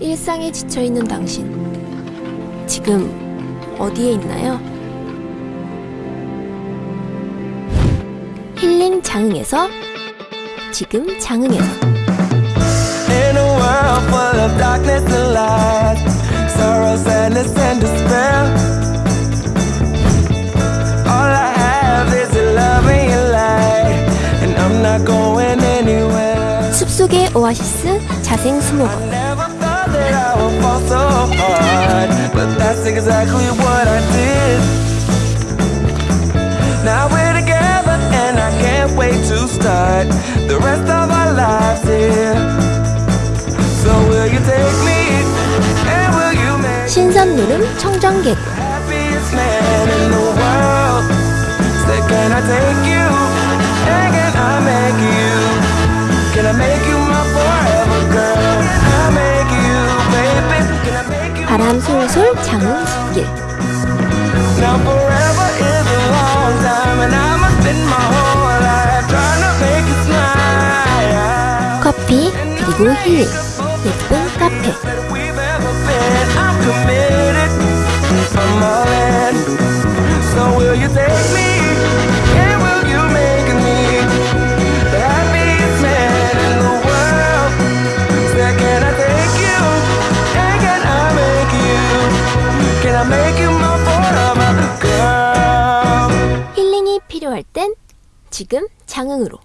일상에 지쳐있는 당신. 지금 어디에 있나요? 힐링 장흥에서 지금 장흥에서 and will you make 신선 노름 청정개구 can I make you? 바람 솔솔 smile. 커피 그리고 힐링 예쁜 카페. So will you take me? I make you my forever girl? 힐링이 필요할 땐 지금 장흥으로